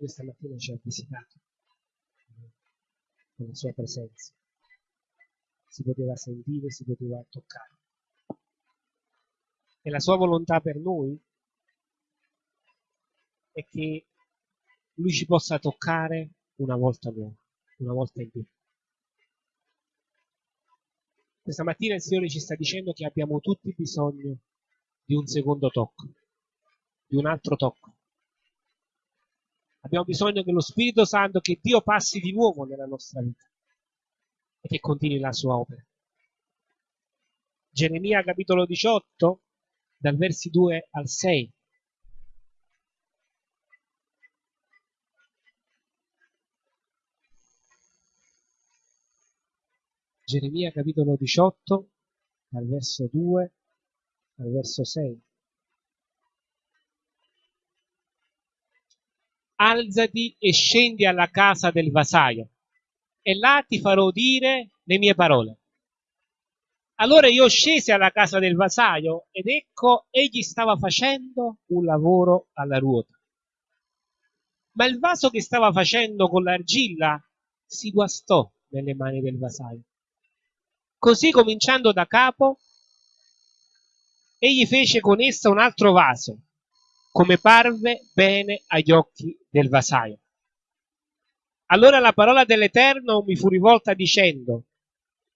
Questa mattina ci ha visitato con la sua presenza. Si poteva sentire, si poteva toccare. E la sua volontà per noi è che lui ci possa toccare una volta nuova, una volta in più. Questa mattina il Signore ci sta dicendo che abbiamo tutti bisogno di un secondo tocco, di un altro tocco. Abbiamo bisogno che lo Spirito Santo, che Dio passi di nuovo nella nostra vita e che continui la sua opera. Geremia capitolo 18, dal versi 2 al 6. Geremia capitolo 18, dal verso 2 al verso 6. Alzati e scendi alla casa del vasaio, e là ti farò dire le mie parole. Allora io scesi alla casa del vasaio ed ecco egli stava facendo un lavoro alla ruota. Ma il vaso che stava facendo con l'argilla si guastò nelle mani del vasaio Così cominciando da capo, egli fece con essa un altro vaso, come parve bene agli occhi del vasaio. Allora la parola dell'Eterno mi fu rivolta dicendo,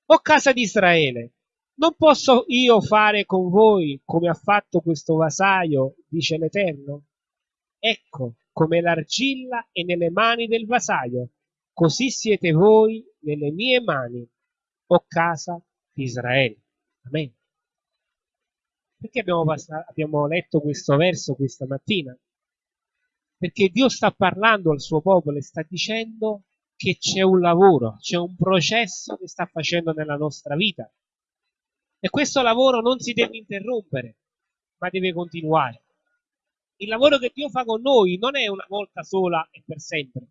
O casa di Israele, non posso io fare con voi come ha fatto questo vasaio, dice l'Eterno? Ecco, come l'argilla è nelle mani del vasaio, così siete voi nelle mie mani, o casa di Israele. Amen. Perché abbiamo, abbiamo letto questo verso questa mattina? Perché Dio sta parlando al suo popolo e sta dicendo che c'è un lavoro, c'è un processo che sta facendo nella nostra vita. E questo lavoro non si deve interrompere, ma deve continuare. Il lavoro che Dio fa con noi non è una volta sola e per sempre,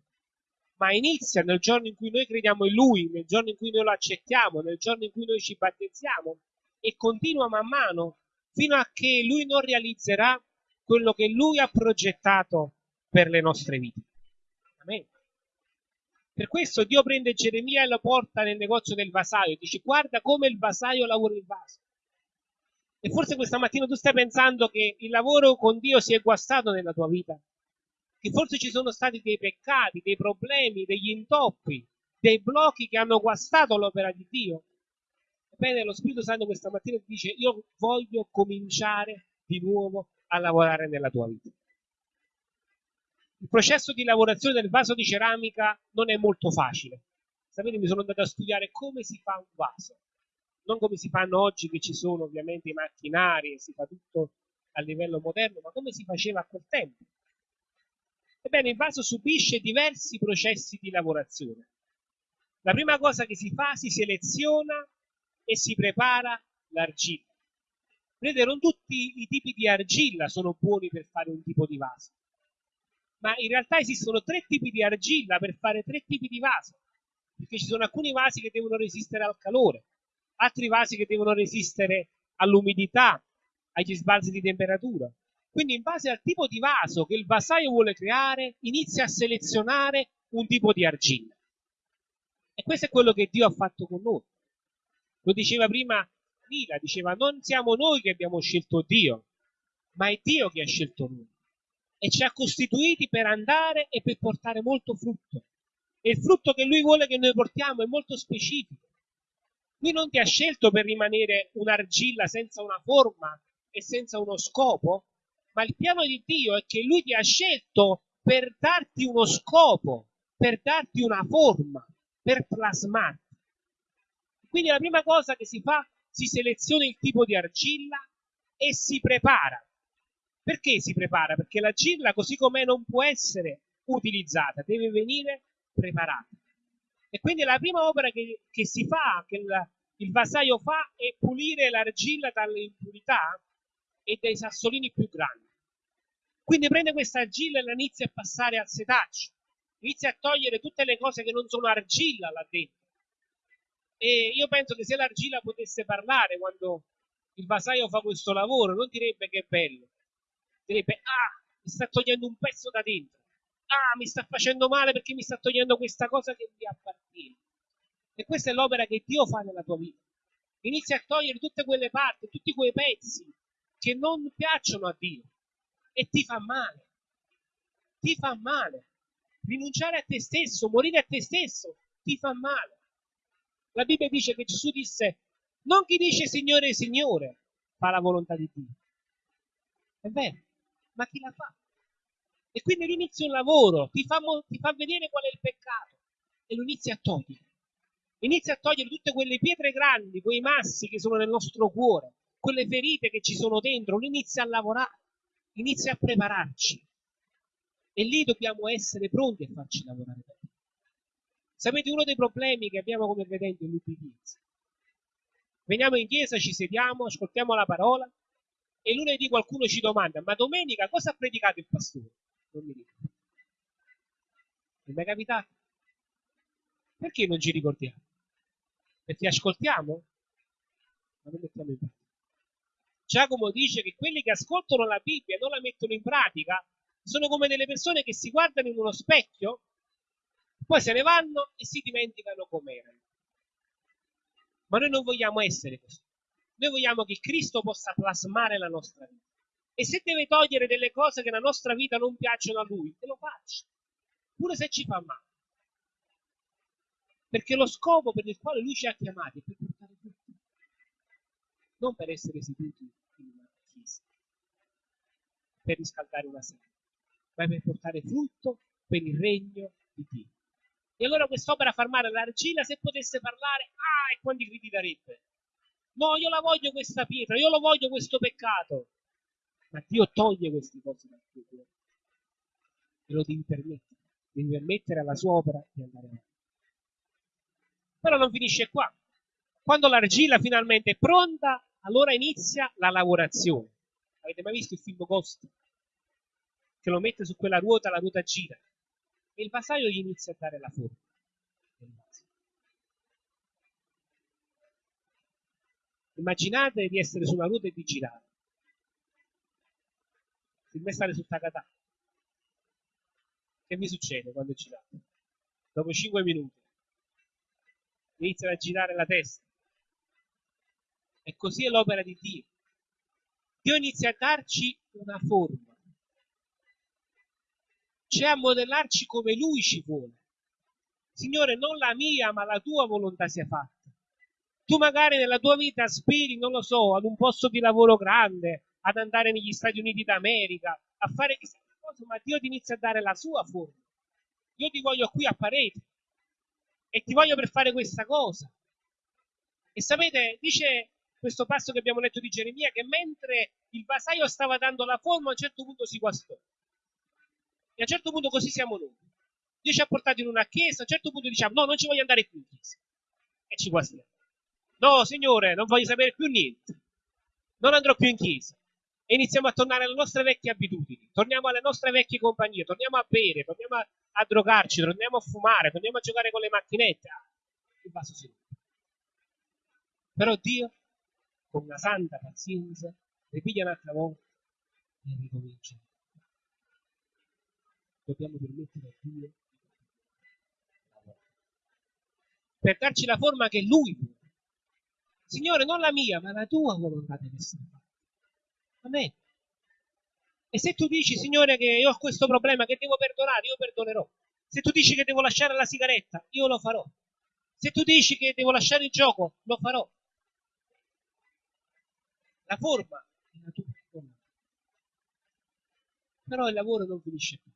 ma inizia nel giorno in cui noi crediamo in Lui, nel giorno in cui noi lo accettiamo, nel giorno in cui noi ci battezziamo e continua man mano fino a che Lui non realizzerà quello che Lui ha progettato per le nostre vite. Amen. Per questo Dio prende Geremia e lo porta nel negozio del vasaio e dice guarda come il vasaio lavora il vaso. E forse questa mattina tu stai pensando che il lavoro con Dio si è guastato nella tua vita che forse ci sono stati dei peccati, dei problemi, degli intoppi, dei blocchi che hanno guastato l'opera di Dio. Ebbene, lo Spirito Santo questa mattina ti dice, io voglio cominciare di nuovo a lavorare nella tua vita. Il processo di lavorazione del vaso di ceramica non è molto facile. Sapete, mi sono andato a studiare come si fa un vaso. Non come si fanno oggi, che ci sono ovviamente i macchinari e si fa tutto a livello moderno, ma come si faceva a quel tempo. Ebbene, il vaso subisce diversi processi di lavorazione. La prima cosa che si fa, si seleziona e si prepara l'argilla. Vedete, non tutti i tipi di argilla sono buoni per fare un tipo di vaso, ma in realtà esistono tre tipi di argilla per fare tre tipi di vaso, perché ci sono alcuni vasi che devono resistere al calore, altri vasi che devono resistere all'umidità, agli sbalzi di temperatura, quindi in base al tipo di vaso che il vasaio vuole creare, inizia a selezionare un tipo di argilla. E questo è quello che Dio ha fatto con noi. Lo diceva prima Lila, diceva non siamo noi che abbiamo scelto Dio, ma è Dio che ha scelto noi. E ci ha costituiti per andare e per portare molto frutto. E il frutto che Lui vuole che noi portiamo è molto specifico. Lui non ti ha scelto per rimanere un'argilla senza una forma e senza uno scopo, ma il piano di Dio è che Lui ti ha scelto per darti uno scopo, per darti una forma, per plasmarti. Quindi la prima cosa che si fa, si seleziona il tipo di argilla e si prepara. Perché si prepara? Perché l'argilla così com'è non può essere utilizzata, deve venire preparata. E quindi la prima opera che, che si fa, che il, il vasaio fa, è pulire l'argilla dalle impurità e dai sassolini più grandi. Quindi prende questa argilla e la inizia a passare al setaccio, inizia a togliere tutte le cose che non sono argilla là dentro. E io penso che se l'argilla potesse parlare quando il vasaio fa questo lavoro, non direbbe che è bello, direbbe ah, mi sta togliendo un pezzo da dentro, ah, mi sta facendo male perché mi sta togliendo questa cosa che mi appartiene. E questa è l'opera che Dio fa nella tua vita. Inizia a togliere tutte quelle parti, tutti quei pezzi che non piacciono a Dio e ti fa male. Ti fa male. Rinunciare a te stesso, morire a te stesso, ti fa male. La Bibbia dice che Gesù disse, non chi dice Signore, Signore, fa la volontà di Dio. È vero, ma chi la fa? E quindi lui inizia un lavoro, ti fa, ti fa vedere qual è il peccato e lo inizia a togliere. Inizia a togliere tutte quelle pietre grandi, quei massi che sono nel nostro cuore, quelle ferite che ci sono dentro, lui inizia a lavorare, inizia a prepararci. E lì dobbiamo essere pronti a farci lavorare Dio. Sapete, uno dei problemi che abbiamo come credenti è l'ubbidienza. Veniamo in chiesa, ci sediamo, ascoltiamo la parola e lunedì qualcuno ci domanda, ma domenica cosa ha predicato il pastore? Non mi ricordo. Non è mai capitato? Perché non ci ricordiamo? Perché ascoltiamo? Ma non mettiamo in pratica. Giacomo dice che quelli che ascoltano la Bibbia e non la mettono in pratica sono come delle persone che si guardano in uno specchio, poi se ne vanno e si dimenticano com'erano. Ma noi non vogliamo essere così. Noi vogliamo che Cristo possa plasmare la nostra vita. E se deve togliere delle cose che nella nostra vita non piacciono a Lui, che lo faccia. Pure se ci fa male. Perché lo scopo per il quale Lui ci ha chiamati è per portare frutti. Non per essere seduti in una chiesa. Per riscaldare una sera. Ma per portare frutto per il regno di Dio. E allora quest'opera far male l'argilla, se potesse parlare, ah, e quanti gridi darebbe? No, io la voglio questa pietra, io lo voglio questo peccato. Ma Dio toglie queste cose dal tuo cuore. E lo devi permettere. Devi permettere alla sua opera di andare avanti. Però non finisce qua. Quando l'argilla finalmente è pronta, allora inizia la lavorazione. Avete mai visto il film Ghost? Che lo mette su quella ruota, la ruota gira e il vasaio gli inizia a dare la forma Immaginate di essere su una ruota e di girare. Se me stare su Takata. Che mi succede quando girate? Dopo 5 minuti iniziano a girare la testa. E così è l'opera di Dio. Dio inizia a darci una forma c'è a modellarci come Lui ci vuole. Signore, non la mia, ma la tua volontà sia fatta. Tu magari nella tua vita aspiri, non lo so, ad un posto di lavoro grande, ad andare negli Stati Uniti d'America, a fare chissà che cosa, ma Dio ti inizia a dare la sua forma. Io ti voglio qui a parete e ti voglio per fare questa cosa. E sapete, dice questo passo che abbiamo letto di Geremia, che mentre il vasaio stava dando la forma, a un certo punto si guastò. E a un certo punto così siamo noi. Dio ci ha portato in una chiesa, a un certo punto diciamo no, non ci voglio andare più in chiesa. E ci guastiamo. No, Signore, non voglio sapere più niente. Non andrò più in chiesa. E iniziamo a tornare alle nostre vecchie abitudini, torniamo alle nostre vecchie compagnie, torniamo a bere, torniamo a, a drogarci, torniamo a fumare, torniamo a giocare con le macchinette. Il vaso si rompe. Però Dio, con una santa pazienza, ripiglia un'altra volta e ricomincia dobbiamo permettere a Dio per darci la forma che Lui vuole. Signore, non la mia, ma la tua volontà deve essere fatta. Amen. E se tu dici, Signore, che io ho questo problema, che devo perdonare, io perdonerò. Se tu dici che devo lasciare la sigaretta, io lo farò. Se tu dici che devo lasciare il gioco, lo farò. La forma è la tua volontà. Però il lavoro non finisce qui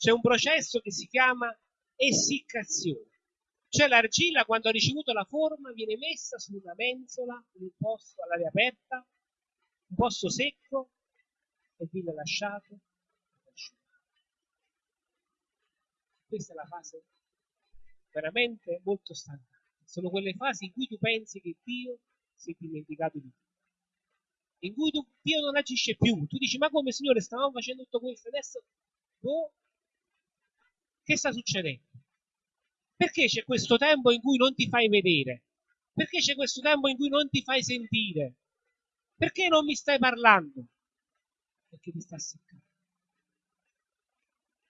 c'è un processo che si chiama essiccazione. Cioè l'argilla quando ha ricevuto la forma viene messa su una mensola in un posto all'aria aperta, un posto secco e viene lasciato Questa è la fase veramente molto standard. Sono quelle fasi in cui tu pensi che Dio si è dimenticato di te. In cui tu, Dio non agisce più. Tu dici, ma come Signore, stavamo facendo tutto questo, adesso boh, che sta succedendo? Perché c'è questo tempo in cui non ti fai vedere? Perché c'è questo tempo in cui non ti fai sentire? Perché non mi stai parlando? Perché ti sta seccando.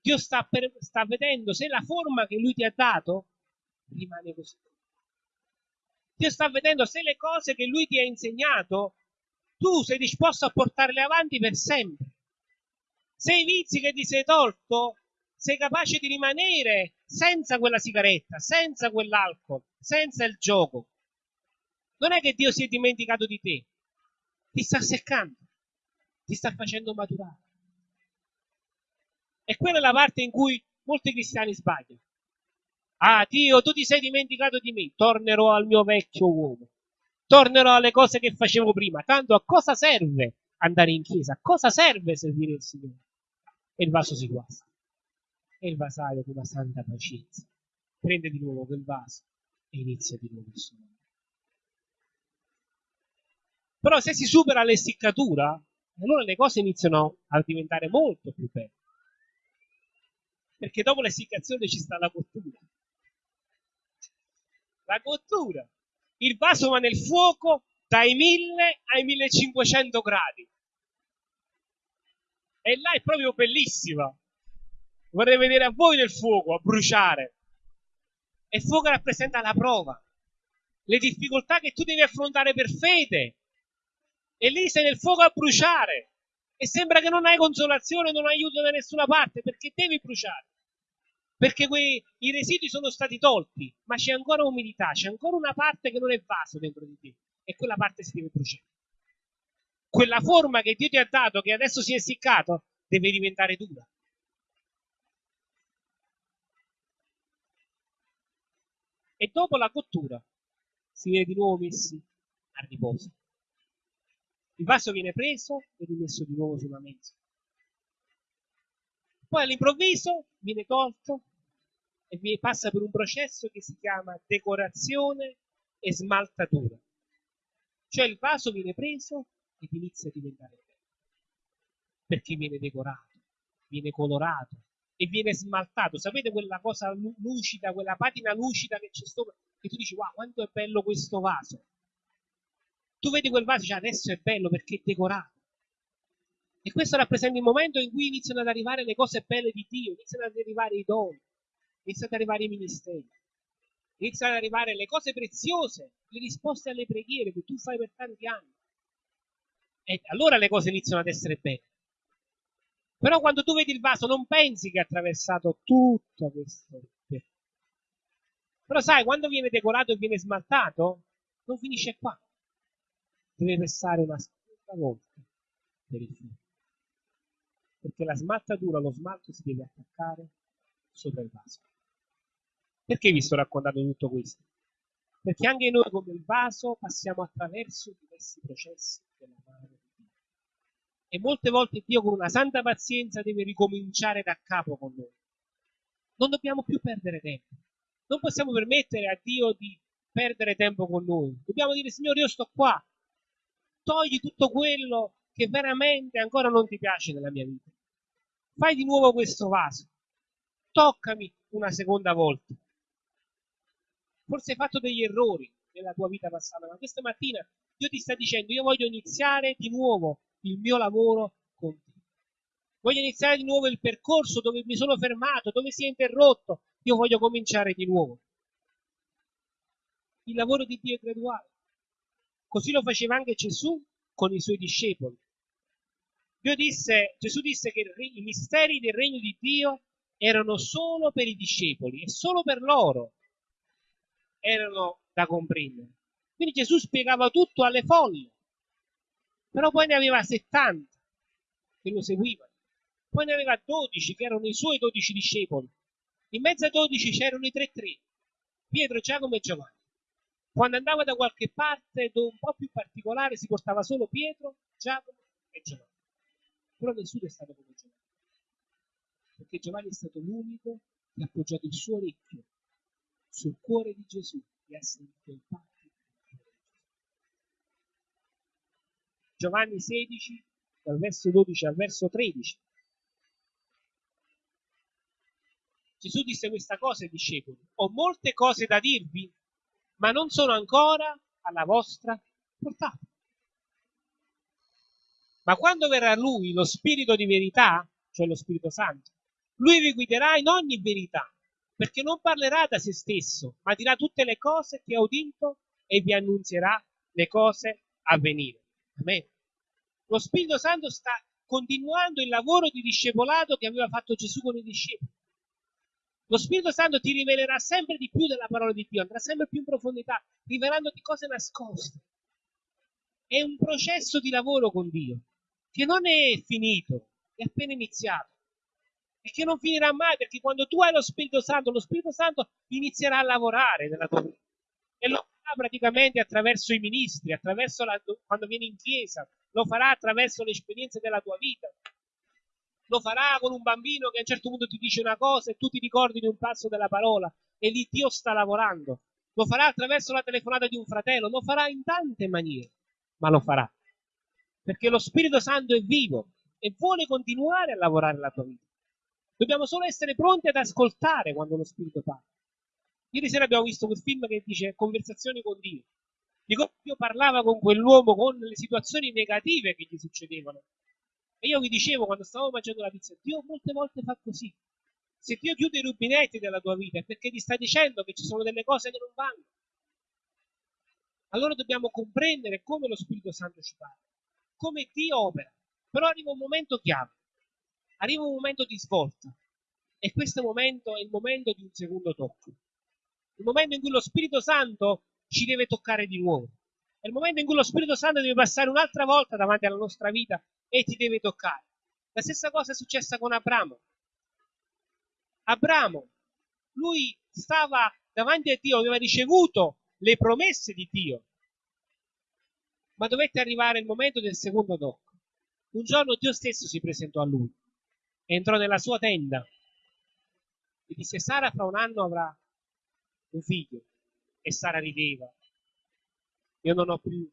Dio sta, per, sta vedendo se la forma che lui ti ha dato rimane così. Dio sta vedendo se le cose che lui ti ha insegnato tu sei disposto a portarle avanti per sempre. Se i vizi che ti sei tolto, sei capace di rimanere senza quella sigaretta, senza quell'alcol, senza il gioco. Non è che Dio si è dimenticato di te, ti sta seccando, ti sta facendo maturare. E quella è la parte in cui molti cristiani sbagliano. Ah, Dio, tu ti sei dimenticato di me, tornerò al mio vecchio uomo, tornerò alle cose che facevo prima. Tanto a cosa serve andare in chiesa? A cosa serve servire il Signore? E il vaso si guasta. E il vasaio con una santa pazienza prende di nuovo quel vaso e inizia di nuovo il suo lavoro. Però se si supera l'essiccatura, allora le cose iniziano a diventare molto più belle. Perché dopo l'essiccazione ci sta la cottura. La cottura. Il vaso va nel fuoco dai 1000 ai 1500 gradi. E là è proprio bellissima. Vorrei vedere a voi nel fuoco, a bruciare. E il fuoco rappresenta la prova, le difficoltà che tu devi affrontare per fede. E lì sei nel fuoco a bruciare. E sembra che non hai consolazione, non hai aiuto da nessuna parte, perché devi bruciare. Perché quei, i residui sono stati tolti, ma c'è ancora umidità, c'è ancora una parte che non è vaso dentro di te. E quella parte si deve bruciare quella forma che Dio ti ha dato, che adesso si è essiccato, deve diventare dura. E dopo la cottura si viene di nuovo messi a riposo. Il vaso viene preso e rimesso di nuovo sulla mensa. Poi all'improvviso viene tolto e passa per un processo che si chiama decorazione e smaltatura. Cioè il vaso viene preso ed inizia a diventare bello. Perché viene decorato, viene colorato e viene smaltato. Sapete quella cosa lucida, quella patina lucida che c'è sopra? E tu dici, wow, quanto è bello questo vaso. Tu vedi quel vaso e dici, adesso è bello perché è decorato. E questo rappresenta il momento in cui iniziano ad arrivare le cose belle di Dio, iniziano ad arrivare i doni, iniziano ad arrivare i ministeri, iniziano ad arrivare le cose preziose, le risposte alle preghiere che tu fai per tanti anni. E allora le cose iniziano ad essere belle. Però quando tu vedi il vaso non pensi che ha attraversato tutto questo. Però sai, quando viene decorato e viene smaltato, non finisce qua. Deve passare una seconda volta per il filo. Perché la smaltatura, lo smalto si deve attaccare sopra il vaso. Perché vi sto raccontando tutto questo? Perché anche noi come il vaso passiamo attraverso diversi processi della Dio. E molte volte Dio con una santa pazienza deve ricominciare da capo con noi. Non dobbiamo più perdere tempo. Non possiamo permettere a Dio di perdere tempo con noi. Dobbiamo dire, Signore, io sto qua. Togli tutto quello che veramente ancora non ti piace nella mia vita. Fai di nuovo questo vaso. Toccami una seconda volta. Forse hai fatto degli errori nella tua vita passata, ma questa mattina Dio ti sta dicendo io voglio iniziare di nuovo il mio lavoro con te. Voglio iniziare di nuovo il percorso dove mi sono fermato, dove si è interrotto. Io voglio cominciare di nuovo. Il lavoro di Dio è graduale. Così lo faceva anche Gesù con i suoi discepoli. Disse, Gesù disse che i misteri del regno di Dio erano solo per i discepoli e solo per loro erano da comprendere. Quindi Gesù spiegava tutto alle folle, però poi ne aveva 70 che lo seguivano, poi ne aveva 12 che erano i suoi 12 discepoli. In mezzo ai 12 c'erano i 3-3, Pietro, Giacomo e Giovanni. Quando andava da qualche parte un po' più particolare si portava solo Pietro, Giacomo e Giovanni. Però nessuno è stato come Giovanni. Perché Giovanni è stato l'unico che ha appoggiato il suo orecchio sul cuore di Gesù e ha sentito il Padre. Giovanni 16, dal verso 12 al verso 13. Gesù disse questa cosa ai discepoli, ho molte cose da dirvi, ma non sono ancora alla vostra portata. Ma quando verrà lui, lo Spirito di verità, cioè lo Spirito Santo, Lui vi guiderà in ogni verità, perché non parlerà da se stesso, ma dirà tutte le cose che ha udito e vi annunzierà le cose a venire. Amen. Lo Spirito Santo sta continuando il lavoro di discepolato che aveva fatto Gesù con i discepoli. Lo Spirito Santo ti rivelerà sempre di più della parola di Dio, andrà sempre più in profondità, rivelandoti cose nascoste. È un processo di lavoro con Dio che non è finito, è appena iniziato e che non finirà mai perché quando tu hai lo Spirito Santo, lo Spirito Santo inizierà a lavorare nella tua vita e lo farà praticamente attraverso i ministri, attraverso la, quando vieni in chiesa, lo farà attraverso le esperienze della tua vita, lo farà con un bambino che a un certo punto ti dice una cosa e tu ti ricordi di un passo della parola e lì Dio sta lavorando. Lo farà attraverso la telefonata di un fratello, lo farà in tante maniere, ma lo farà. Perché lo Spirito Santo è vivo e vuole continuare a lavorare la tua vita. Dobbiamo solo essere pronti ad ascoltare quando lo Spirito parla. Ieri sera abbiamo visto quel film che dice Conversazioni con Dio. Di come Dio parlava con quell'uomo, con le situazioni negative che gli succedevano. E io vi dicevo quando stavo mangiando la pizza, Dio molte volte fa così. Se Dio chiude i rubinetti della tua vita è perché ti sta dicendo che ci sono delle cose che non vanno. Allora dobbiamo comprendere come lo Spirito Santo ci parla, come Dio opera. Però arriva un momento chiave, arriva un momento di svolta. E questo momento è il momento di un secondo tocco. Il momento in cui lo Spirito Santo ci deve toccare di nuovo. È il momento in cui lo Spirito Santo deve passare un'altra volta davanti alla nostra vita e ti deve toccare. La stessa cosa è successa con Abramo. Abramo, lui stava davanti a Dio, aveva ricevuto le promesse di Dio, ma dovette arrivare il momento del secondo tocco. Un giorno Dio stesso si presentò a lui, entrò nella sua tenda e disse Sara fra un anno avrà un figlio e Sara rideva. Io non ho più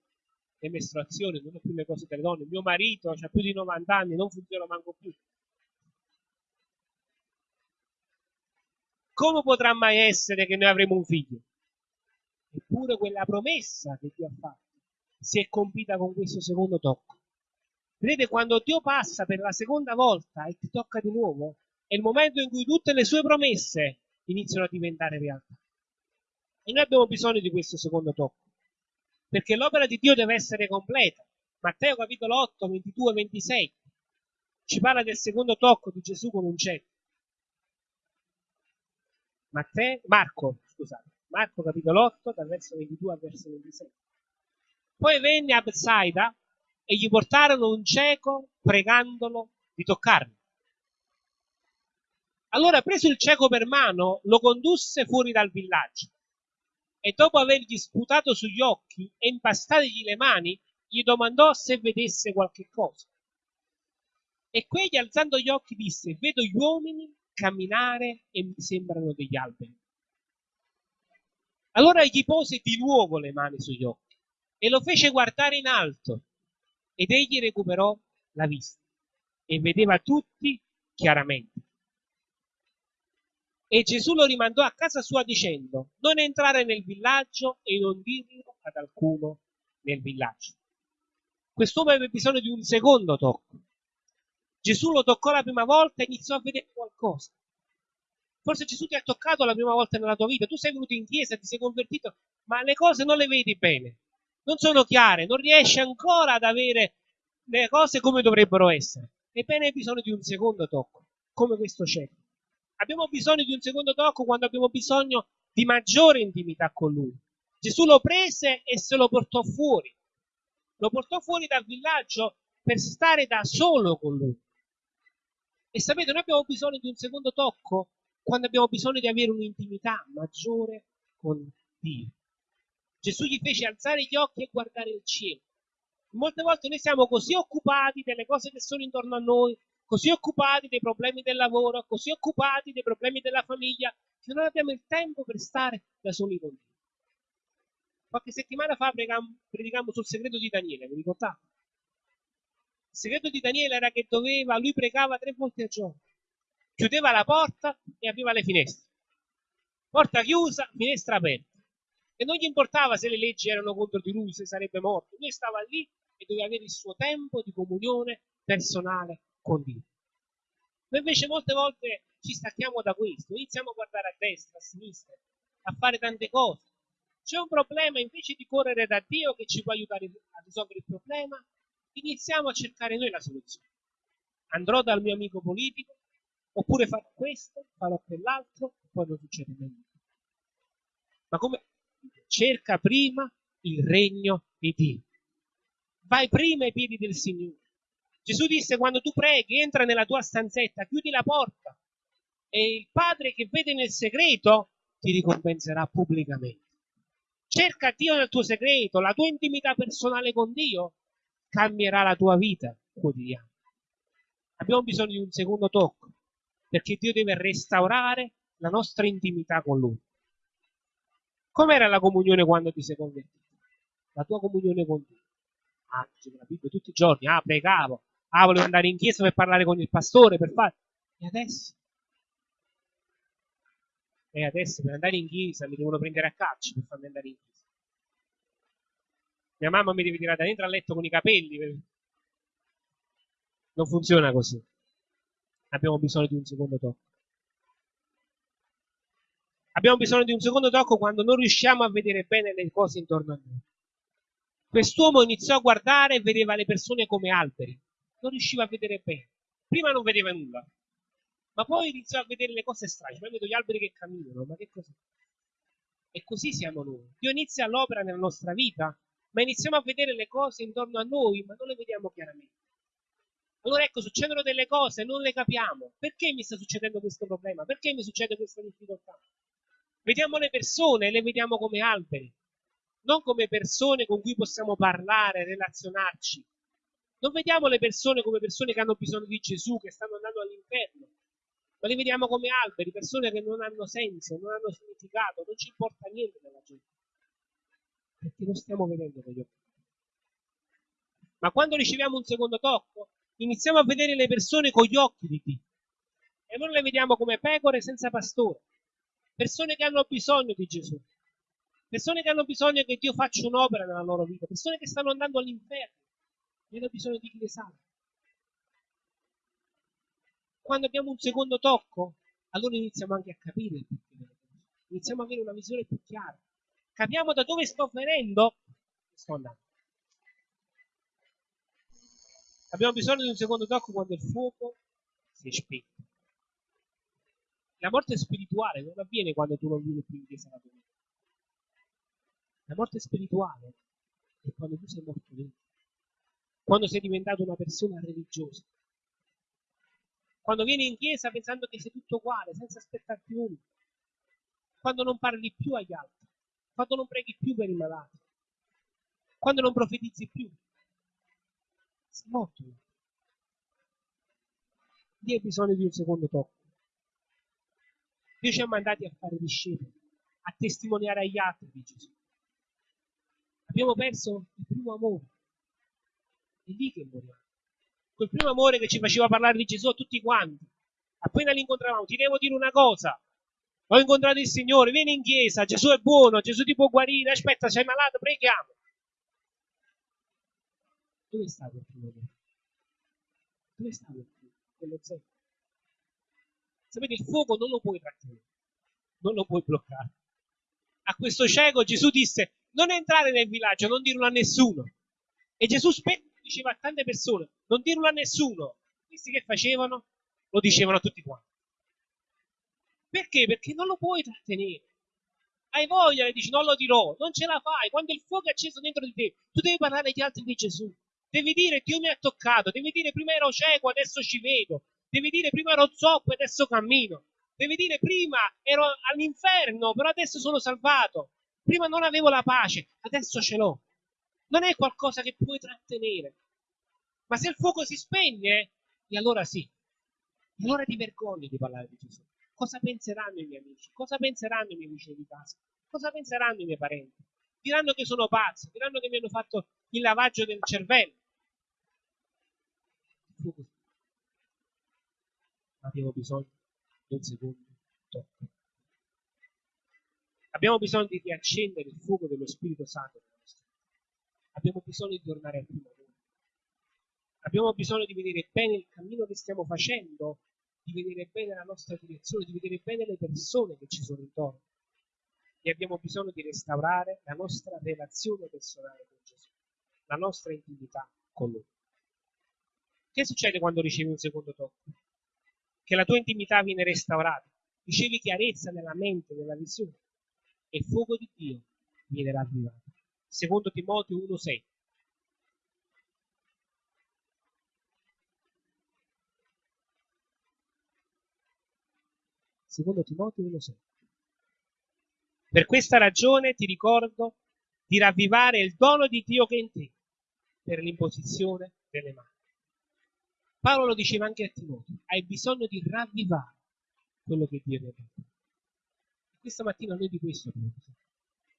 le mestruazioni, non ho più le cose delle donne, mio marito ha più di 90 anni, non funziona manco più. Come potrà mai essere che noi avremo un figlio? Eppure quella promessa che Dio ha fatto si è compita con questo secondo tocco. Vedete, quando Dio passa per la seconda volta e ti tocca di nuovo, è il momento in cui tutte le sue promesse iniziano a diventare realtà. E noi abbiamo bisogno di questo secondo tocco perché l'opera di Dio deve essere completa. Matteo capitolo 8, 22, 26 ci parla del secondo tocco di Gesù con un cetro. Matteo, Marco, scusate, Marco capitolo 8, dal verso 22 al verso 26. Poi venne a Bethsaida e gli portarono un cieco pregandolo di toccarlo. Allora, preso il cieco per mano, lo condusse fuori dal villaggio e dopo avergli sputato sugli occhi e impastategli le mani, gli domandò se vedesse qualche cosa. E quegli alzando gli occhi disse, vedo gli uomini camminare e mi sembrano degli alberi. Allora gli pose di nuovo le mani sugli occhi e lo fece guardare in alto ed egli recuperò la vista e vedeva tutti chiaramente. E Gesù lo rimandò a casa sua dicendo, non entrare nel villaggio e non dirlo ad alcuno nel villaggio. Quest'uomo aveva bisogno di un secondo tocco. Gesù lo toccò la prima volta e iniziò a vedere qualcosa. Forse Gesù ti ha toccato la prima volta nella tua vita, tu sei venuto in chiesa, ti sei convertito, ma le cose non le vedi bene, non sono chiare, non riesci ancora ad avere le cose come dovrebbero essere. Ebbene hai bisogno di un secondo tocco, come questo cieco. Abbiamo bisogno di un secondo tocco quando abbiamo bisogno di maggiore intimità con Lui. Gesù lo prese e se lo portò fuori. Lo portò fuori dal villaggio per stare da solo con Lui. E sapete, noi abbiamo bisogno di un secondo tocco quando abbiamo bisogno di avere un'intimità maggiore con Dio. Gesù gli fece alzare gli occhi e guardare il cielo. Molte volte noi siamo così occupati delle cose che sono intorno a noi, così occupati dei problemi del lavoro, così occupati dei problemi della famiglia, che non abbiamo il tempo per stare da soli con Dio. Qualche settimana fa predicammo sul segreto di Daniele, vi ricordate? Il segreto di Daniele era che doveva, lui pregava tre volte al giorno, chiudeva la porta e apriva le finestre. Porta chiusa, finestra aperta. E non gli importava se le leggi erano contro di lui, se sarebbe morto. Lui stava lì e doveva avere il suo tempo di comunione personale con Dio. Noi invece molte volte ci stacchiamo da questo, iniziamo a guardare a destra, a sinistra, a fare tante cose. C'è un problema, invece di correre da Dio che ci può aiutare a risolvere il problema, iniziamo a cercare noi la soluzione. Andrò dal mio amico politico, oppure farò questo, farò quell'altro, e poi non succede niente. Ma come cerca prima il regno di Dio. Vai prima ai piedi del Signore. Gesù disse quando tu preghi, entra nella tua stanzetta, chiudi la porta e il Padre che vede nel segreto ti ricompenserà pubblicamente. Cerca Dio nel tuo segreto, la tua intimità personale con Dio cambierà la tua vita quotidiana. Abbiamo bisogno di un secondo tocco perché Dio deve restaurare la nostra intimità con Lui. Com'era la comunione quando ti sei convertito? La tua comunione con Dio. Ah, la Bibbia tutti i giorni, ah, pregavo, ah, volevo andare in chiesa per parlare con il pastore, per fare... E adesso? E adesso per andare in chiesa mi devono prendere a calcio per farmi andare in chiesa. Mia mamma mi deve tirare da dentro a letto con i capelli. Non funziona così. Abbiamo bisogno di un secondo tocco. Abbiamo bisogno di un secondo tocco quando non riusciamo a vedere bene le cose intorno a noi. Quest'uomo iniziò a guardare e vedeva le persone come alberi. Non riusciva a vedere bene. Prima non vedeva nulla, ma poi iniziò a vedere le cose strane. Poi vedo gli alberi che camminano, ma che cos'è? E così siamo noi. Dio inizia l'opera nella nostra vita, ma iniziamo a vedere le cose intorno a noi, ma non le vediamo chiaramente. Allora ecco, succedono delle cose, non le capiamo. Perché mi sta succedendo questo problema? Perché mi succede questa difficoltà? Vediamo le persone, le vediamo come alberi, non come persone con cui possiamo parlare, relazionarci. Non vediamo le persone come persone che hanno bisogno di Gesù, che stanno andando all'inferno, ma le vediamo come alberi, persone che non hanno senso, non hanno significato, non ci importa niente della gente. Perché non stiamo vedendo con gli occhi. Ma quando riceviamo un secondo tocco, iniziamo a vedere le persone con gli occhi di Dio. E non le vediamo come pecore senza pastore. Persone che hanno bisogno di Gesù. Persone che hanno bisogno che Dio faccia un'opera nella loro vita. Persone che stanno andando all'inferno. E hanno bisogno di salva. Quando abbiamo un secondo tocco, allora iniziamo anche a capire il perché. Iniziamo ad avere una visione più chiara. Capiamo da dove sto venendo sto andando. Abbiamo bisogno di un secondo tocco quando il fuoco si è spento. La morte spirituale non avviene quando tu non vieni più in chiesa la domenica. La morte spirituale è quando tu sei morto dentro. Quando sei diventato una persona religiosa. Quando vieni in chiesa pensando che sei tutto uguale, senza aspettarti nulla. Quando non parli più agli altri. Quando non preghi più per i malati. Quando non profetizzi più sei morto. Dio ha bisogno di un secondo tocco. Dio ci ha mandati a fare discepoli, a testimoniare agli altri di Gesù. Abbiamo perso il primo amore. È lì che moriamo. Quel primo amore che ci faceva parlare di Gesù a tutti quanti. Appena li incontravamo, ti devo dire una cosa. Ho incontrato il Signore, vieni in chiesa, Gesù è buono, Gesù ti può guarire, aspetta, sei malato, preghiamo. Dove sta quel primo amore? Dove sta quel primo? Quello zero. Sapete, il fuoco non lo puoi trattenere, non lo puoi bloccare. A questo cieco Gesù disse, non entrare nel villaggio, non dirlo a nessuno. E Gesù spesso diceva a tante persone, non dirlo a nessuno. Questi che facevano? Lo dicevano a tutti quanti. Perché? Perché non lo puoi trattenere. Hai voglia e dici non lo dirò, non ce la fai. Quando il fuoco è acceso dentro di te, tu devi parlare agli altri di Gesù. Devi dire Dio mi ha toccato, devi dire prima ero cieco, adesso ci vedo, devi dire prima ero zoppo, adesso cammino, devi dire prima ero all'inferno, però adesso sono salvato, prima non avevo la pace, adesso ce l'ho. Non è qualcosa che puoi trattenere. Ma se il fuoco si spegne, e allora sì, e allora ti vergogni di parlare di Gesù. Cosa penseranno i miei amici? Cosa penseranno i miei vicini di casa? Cosa penseranno i miei parenti? Diranno che sono pazzo, diranno che mi hanno fatto il lavaggio del cervello. Abbiamo bisogno di un secondo tocco. Abbiamo bisogno di riaccendere il fuoco dello Spirito Santo nella nostra. Abbiamo bisogno di tornare al primo amore. Abbiamo bisogno di vedere bene il cammino che stiamo facendo di vedere bene la nostra direzione, di vedere bene le persone che ci sono intorno. E abbiamo bisogno di restaurare la nostra relazione personale con Gesù, la nostra intimità con Lui. Che succede quando ricevi un secondo tocco? Che la tua intimità viene restaurata, ricevi chiarezza nella mente, nella visione e il fuoco di Dio viene ravvivato. Secondo Timoteo 1,6. Secondo Timoteo 1,6. Per questa ragione ti ricordo di ravvivare il dono di Dio che è in te per l'imposizione delle mani. Paolo lo diceva anche a Timoteo, hai bisogno di ravvivare quello che Dio ti ha detto. Questa mattina noi di questo abbiamo bisogno.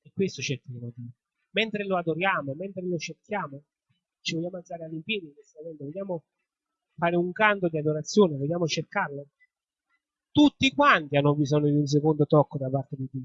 E questo cerchiamo di Mentre lo adoriamo, mentre lo cerchiamo, ci vogliamo alzare all'impiedi in questo momento, vogliamo fare un canto di adorazione, vogliamo cercarlo. Tutti quanti hanno bisogno di un secondo tocco da parte di Dio.